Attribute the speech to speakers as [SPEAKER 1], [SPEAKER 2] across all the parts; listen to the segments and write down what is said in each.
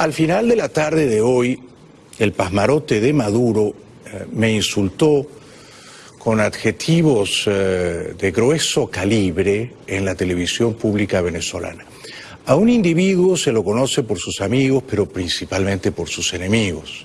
[SPEAKER 1] al final de la tarde de hoy, el pasmarote de Maduro eh, me insultó con adjetivos eh, de grueso calibre en la televisión pública venezolana. A un individuo se lo conoce por sus amigos, pero principalmente por sus enemigos.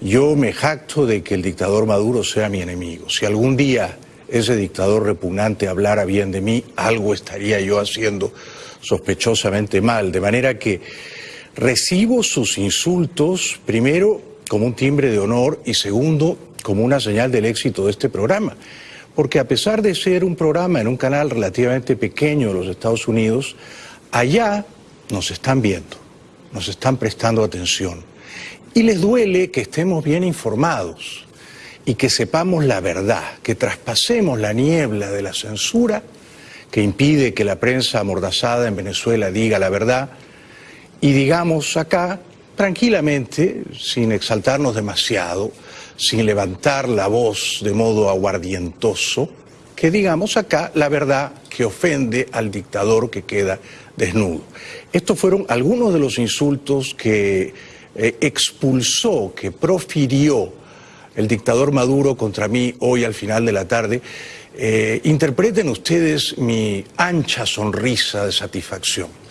[SPEAKER 1] Yo me jacto de que el dictador Maduro sea mi enemigo. Si algún día ese dictador repugnante hablara bien de mí, algo estaría yo haciendo sospechosamente mal. De manera que recibo sus insultos, primero, como un timbre de honor y segundo, como una señal del éxito de este programa. Porque a pesar de ser un programa en un canal relativamente pequeño de los Estados Unidos, allá nos están viendo, nos están prestando atención. Y les duele que estemos bien informados y que sepamos la verdad, que traspasemos la niebla de la censura que impide que la prensa amordazada en Venezuela diga la verdad y digamos acá tranquilamente, sin exaltarnos demasiado, sin levantar la voz de modo aguardientoso, que digamos acá la verdad que ofende al dictador que queda desnudo. Estos fueron algunos de los insultos que eh, expulsó, que profirió el dictador Maduro contra mí hoy al final de la tarde. Eh, interpreten ustedes mi ancha sonrisa de satisfacción.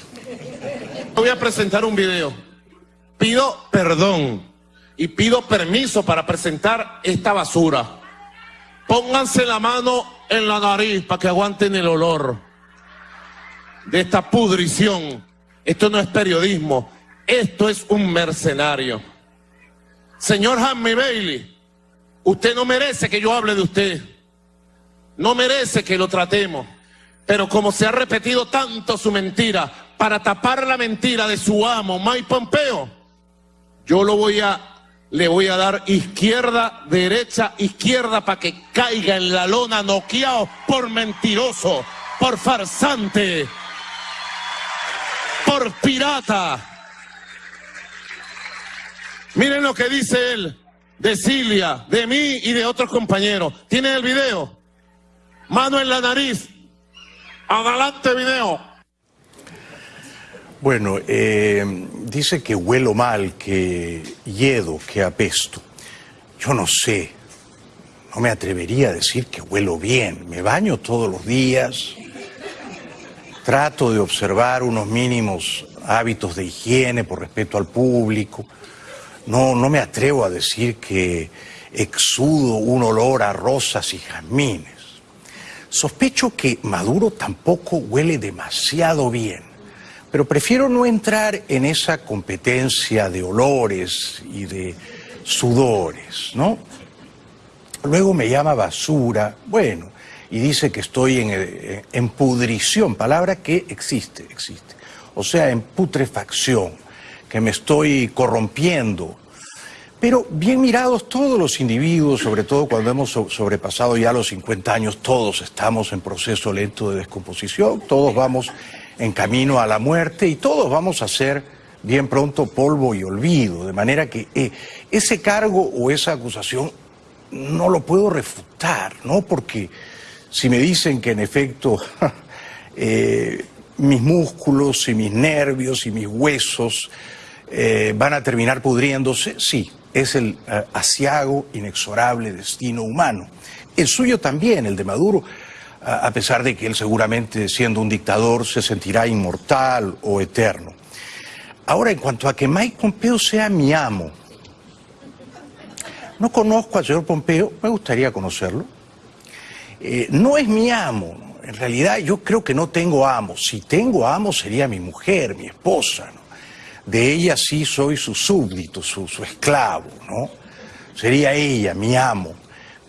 [SPEAKER 2] Voy a presentar un video. Pido perdón y pido permiso para presentar esta basura. Pónganse la mano en la nariz para que aguanten el olor de esta pudrición. Esto no es periodismo, esto es un mercenario. Señor Hammy Bailey, usted no merece que yo hable de usted. No merece que lo tratemos. Pero como se ha repetido tanto su mentira, para tapar la mentira de su amo, Mike Pompeo, yo lo voy a le voy a dar izquierda, derecha, izquierda para que caiga en la lona noqueado por mentiroso, por farsante, por pirata. Miren lo que dice él de Cilia, de mí y de otros compañeros. ¿Tienen el video? Mano en la nariz. Adelante video.
[SPEAKER 1] Bueno, eh, dice que huelo mal, que hiedo, que apesto. Yo no sé, no me atrevería a decir que huelo bien. Me baño todos los días, trato de observar unos mínimos hábitos de higiene por respeto al público. No, no me atrevo a decir que exudo un olor a rosas y jazmines. Sospecho que Maduro tampoco huele demasiado bien pero prefiero no entrar en esa competencia de olores y de sudores, ¿no? Luego me llama basura, bueno, y dice que estoy en, en pudrición, palabra que existe, existe. O sea, en putrefacción, que me estoy corrompiendo. Pero bien mirados todos los individuos, sobre todo cuando hemos sobrepasado ya los 50 años, todos estamos en proceso lento de descomposición, todos vamos en camino a la muerte y todos vamos a ser bien pronto polvo y olvido, de manera que eh, ese cargo o esa acusación no lo puedo refutar, ¿no? Porque si me dicen que en efecto eh, mis músculos y mis nervios y mis huesos eh, van a terminar pudriéndose, sí, es el asiago inexorable destino humano. El suyo también, el de Maduro, a pesar de que él seguramente siendo un dictador se sentirá inmortal o eterno. Ahora, en cuanto a que Mike Pompeo sea mi amo, no conozco al señor Pompeo, me gustaría conocerlo. Eh, no es mi amo, en realidad yo creo que no tengo amo. Si tengo amo sería mi mujer, mi esposa. De ella sí soy su súbdito, su, su esclavo, ¿no? Sería ella mi amo.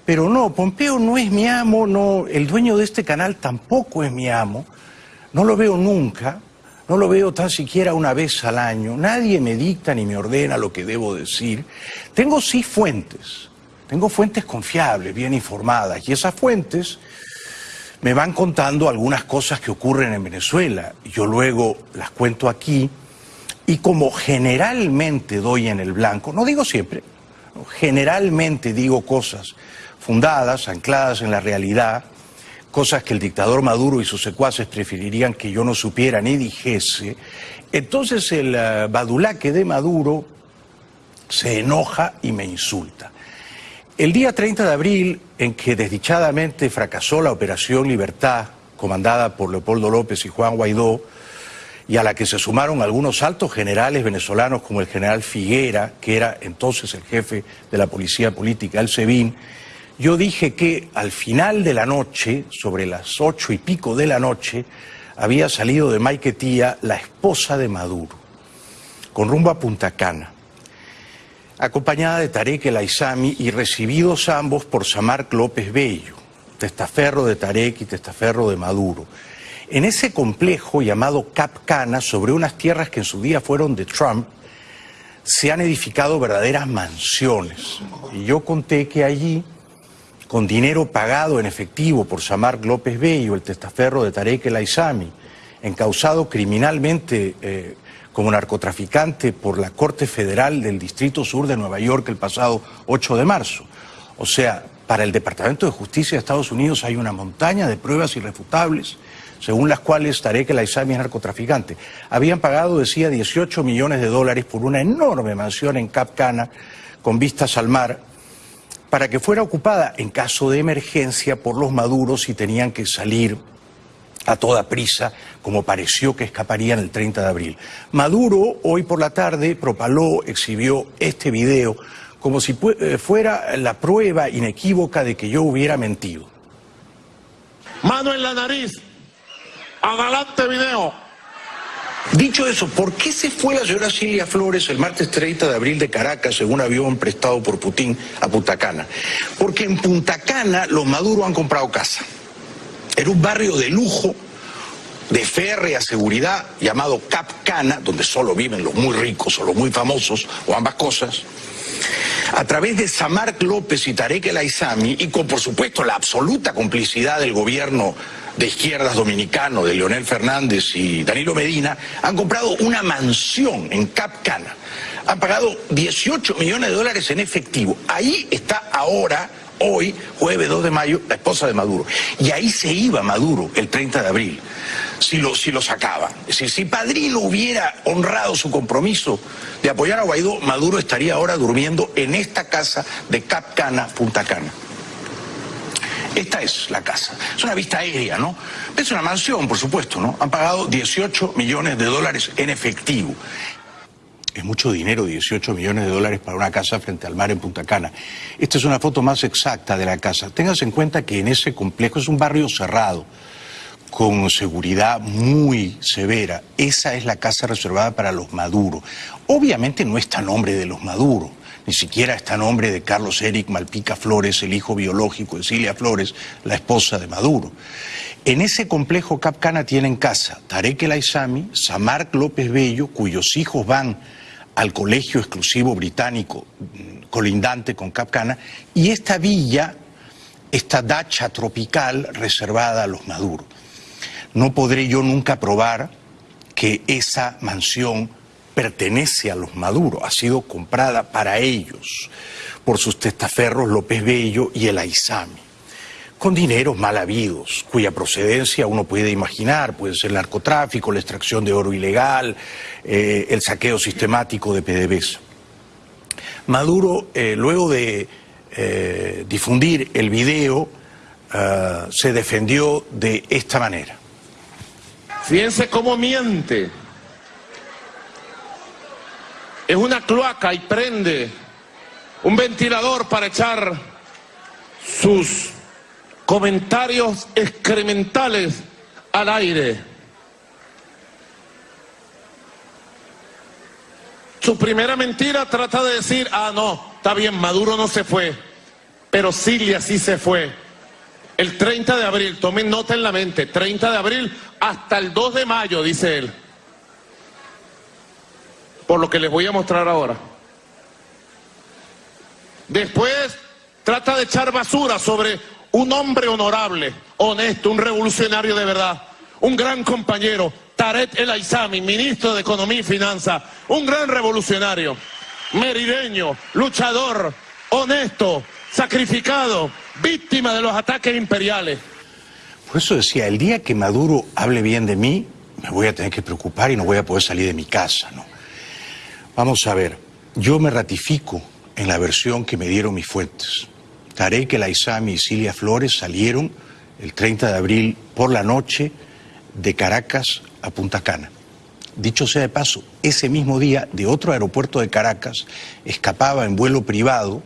[SPEAKER 1] Pero no, Pompeo no es mi amo, no, el dueño de este canal tampoco es mi amo, no lo veo nunca, no lo veo tan siquiera una vez al año, nadie me dicta ni me ordena lo que debo decir. Tengo sí fuentes, tengo fuentes confiables, bien informadas, y esas fuentes me van contando algunas cosas que ocurren en Venezuela, yo luego las cuento aquí, y como generalmente doy en el blanco, no digo siempre, generalmente digo cosas fundadas, ancladas en la realidad, cosas que el dictador Maduro y sus secuaces preferirían que yo no supiera ni dijese, entonces el uh, badulaque de Maduro se enoja y me insulta. El día 30 de abril, en que desdichadamente fracasó la Operación Libertad, comandada por Leopoldo López y Juan Guaidó, y a la que se sumaron algunos altos generales venezolanos como el general Figuera, que era entonces el jefe de la policía política, el SEBIN, yo dije que al final de la noche, sobre las ocho y pico de la noche, había salido de Maiquetía la esposa de Maduro, con rumbo a Punta Cana, acompañada de Tarek El Aizami y recibidos ambos por Samarc López Bello, testaferro de Tarek y testaferro de Maduro. En ese complejo llamado Cap Cana, sobre unas tierras que en su día fueron de Trump, se han edificado verdaderas mansiones. Y yo conté que allí con dinero pagado en efectivo por Samar López Bello, el testaferro de Tarek El Aizami, encausado criminalmente eh, como narcotraficante por la Corte Federal del Distrito Sur de Nueva York el pasado 8 de marzo. O sea, para el Departamento de Justicia de Estados Unidos hay una montaña de pruebas irrefutables según las cuales Tarek El Aizami es narcotraficante. Habían pagado, decía, 18 millones de dólares por una enorme mansión en Cap Cana con vistas al mar para que fuera ocupada en caso de emergencia por los maduros y tenían que salir a toda prisa, como pareció que escaparían el 30 de abril. Maduro hoy por la tarde propaló, exhibió este video como si eh, fuera la prueba inequívoca de que yo hubiera mentido.
[SPEAKER 2] Mano en la nariz. Adelante video.
[SPEAKER 1] Dicho eso, ¿por qué se fue la señora Silvia Flores el martes 30 de abril de Caracas, según avión prestado por Putin, a Punta Cana? Porque en Punta Cana los maduros han comprado casa. Era un barrio de lujo, de férrea seguridad, llamado Cap Cana, donde solo viven los muy ricos o los muy famosos, o ambas cosas a través de Samarc López y Tarek El Aizami, y con por supuesto la absoluta complicidad del gobierno de izquierdas dominicano, de Leonel Fernández y Danilo Medina, han comprado una mansión en Cap Cana. Han pagado 18 millones de dólares en efectivo. Ahí está ahora, hoy, jueves 2 de mayo, la esposa de Maduro. Y ahí se iba Maduro el 30 de abril, si lo, si lo sacaba. Es decir, si Padrino hubiera honrado su compromiso de apoyar a Guaidó, Maduro estaría ahora durmiendo en esta casa de Cap Cana, Punta Cana. Esta es la casa. Es una vista aérea, ¿no? Es una mansión, por supuesto, ¿no? Han pagado 18 millones de dólares en efectivo. Es mucho dinero, 18 millones de dólares para una casa frente al mar en Punta Cana. Esta es una foto más exacta de la casa. Tengas en cuenta que en ese complejo es un barrio cerrado, con seguridad muy severa. Esa es la casa reservada para los Maduro. Obviamente no está a nombre de los Maduro ni siquiera está a nombre de Carlos Eric Malpica Flores, el hijo biológico de Cilia Flores, la esposa de Maduro. En ese complejo Capcana tienen casa Tarek El Aizami, Samarc López Bello, cuyos hijos van al colegio exclusivo británico mm, colindante con Capcana, y esta villa, esta dacha tropical reservada a los Maduro. No podré yo nunca probar que esa mansión pertenece a los Maduro, ha sido comprada para ellos por sus testaferros López Bello y el Aizami, con dineros mal habidos, cuya procedencia uno puede imaginar, puede ser el narcotráfico, la extracción de oro ilegal, eh, el saqueo sistemático de PDVSA. Maduro, eh, luego de eh, difundir el video, se defendió de esta manera.
[SPEAKER 2] Fíjense cómo miente es una cloaca y prende un ventilador para echar sus comentarios excrementales al aire. Su primera mentira trata de decir, ah, no, está bien, Maduro no se fue, pero Cilia sí se fue. El 30 de abril, tomen nota en la mente, 30 de abril hasta el 2 de mayo, dice él por lo que les voy a mostrar ahora. Después trata de echar basura sobre un hombre honorable, honesto, un revolucionario de verdad, un gran compañero, Taret El Aizami, ministro de Economía y Finanzas, un gran revolucionario, merideño, luchador, honesto, sacrificado, víctima de los ataques imperiales.
[SPEAKER 1] Por eso decía, el día que Maduro hable bien de mí, me voy a tener que preocupar y no voy a poder salir de mi casa, ¿no? Vamos a ver, yo me ratifico en la versión que me dieron mis fuentes. Tarek El Aizami y Cilia Flores salieron el 30 de abril por la noche de Caracas a Punta Cana. Dicho sea de paso, ese mismo día de otro aeropuerto de Caracas escapaba en vuelo privado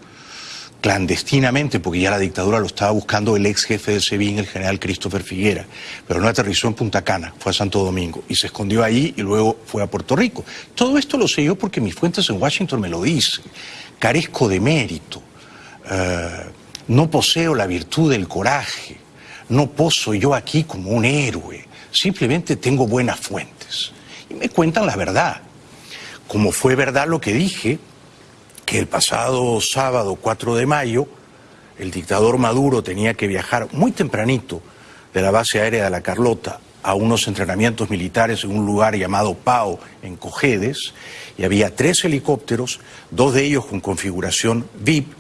[SPEAKER 1] clandestinamente, porque ya la dictadura lo estaba buscando el ex jefe del SEBIN, el general Christopher Figuera, pero no aterrizó en Punta Cana, fue a Santo Domingo y se escondió ahí y luego fue a Puerto Rico. Todo esto lo sé yo porque mis fuentes en Washington me lo dicen. Carezco de mérito, eh, no poseo la virtud del coraje, no poso yo aquí como un héroe, simplemente tengo buenas fuentes y me cuentan la verdad. Como fue verdad lo que dije, que el pasado sábado 4 de mayo el dictador Maduro tenía que viajar muy tempranito de la base aérea de La Carlota a unos entrenamientos militares en un lugar llamado Pau, en Cojedes, y había tres helicópteros, dos de ellos con configuración VIP,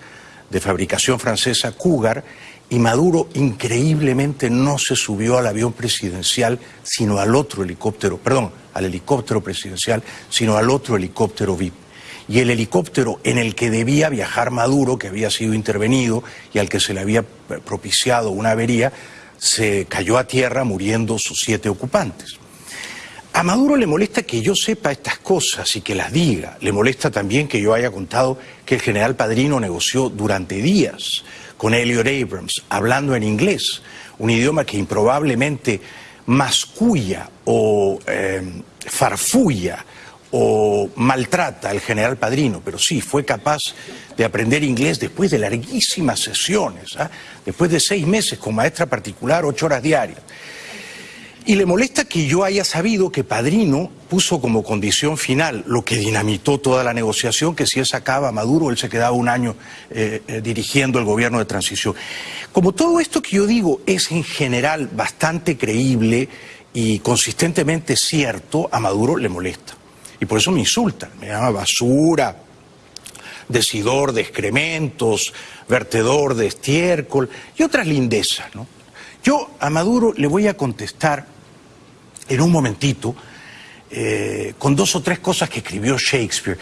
[SPEAKER 1] de fabricación francesa Cougar, y Maduro increíblemente no se subió al avión presidencial, sino al otro helicóptero, perdón, al helicóptero presidencial, sino al otro helicóptero VIP y el helicóptero en el que debía viajar Maduro, que había sido intervenido y al que se le había propiciado una avería, se cayó a tierra muriendo sus siete ocupantes. A Maduro le molesta que yo sepa estas cosas y que las diga. Le molesta también que yo haya contado que el general Padrino negoció durante días con Elliot Abrams, hablando en inglés, un idioma que improbablemente masculla o eh, farfulla o maltrata al general Padrino, pero sí fue capaz de aprender inglés después de larguísimas sesiones, ¿ah? después de seis meses con maestra particular, ocho horas diarias. Y le molesta que yo haya sabido que Padrino puso como condición final lo que dinamitó toda la negociación, que si él sacaba a Maduro, él se quedaba un año eh, eh, dirigiendo el gobierno de transición. Como todo esto que yo digo es en general bastante creíble y consistentemente cierto, a Maduro le molesta. Y por eso me insultan, me llama basura, decidor de excrementos, vertedor de estiércol y otras lindezas. ¿no? Yo a Maduro le voy a contestar en un momentito eh, con dos o tres cosas que escribió Shakespeare,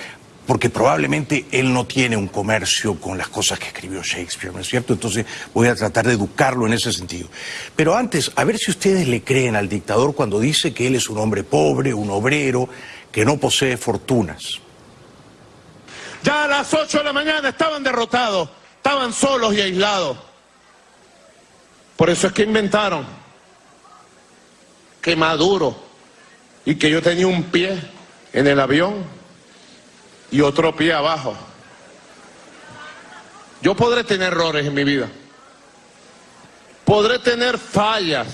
[SPEAKER 1] porque probablemente él no tiene un comercio con las cosas que escribió Shakespeare, ¿no es cierto? Entonces voy a tratar de educarlo en ese sentido. Pero antes, a ver si ustedes le creen al dictador cuando dice que él es un hombre pobre, un obrero, que no posee fortunas.
[SPEAKER 2] Ya a las 8 de la mañana estaban derrotados, estaban solos y aislados. Por eso es que inventaron que Maduro y que yo tenía un pie en el avión y otro pie abajo. Yo podré tener errores en mi vida. Podré tener fallas.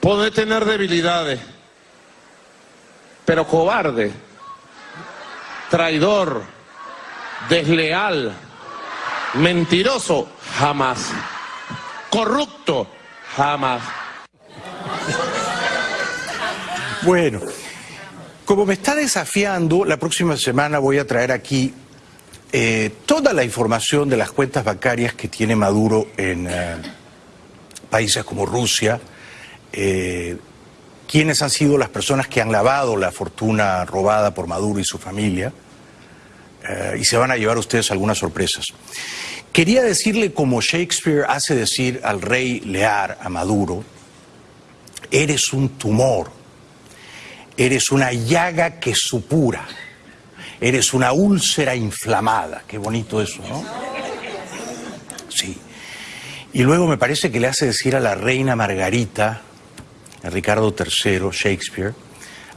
[SPEAKER 2] Podré tener debilidades pero cobarde, traidor, desleal, mentiroso, jamás. Corrupto, jamás.
[SPEAKER 1] Bueno, como me está desafiando, la próxima semana voy a traer aquí eh, toda la información de las cuentas bancarias que tiene Maduro en eh, países como Rusia, eh, quiénes han sido las personas que han lavado la fortuna robada por Maduro y su familia, eh, y se van a llevar ustedes algunas sorpresas. Quería decirle como Shakespeare hace decir al rey Lear, a Maduro, eres un tumor, eres una llaga que supura, eres una úlcera inflamada. Qué bonito eso, ¿no? Sí. Y luego me parece que le hace decir a la reina Margarita, Ricardo III, Shakespeare,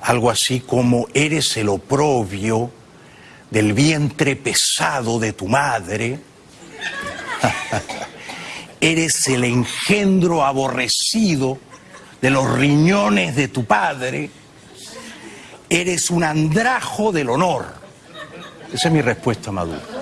[SPEAKER 1] algo así como eres el oprobio del vientre pesado de tu madre, eres el engendro aborrecido de los riñones de tu padre, eres un andrajo del honor. Esa es mi respuesta, Maduro.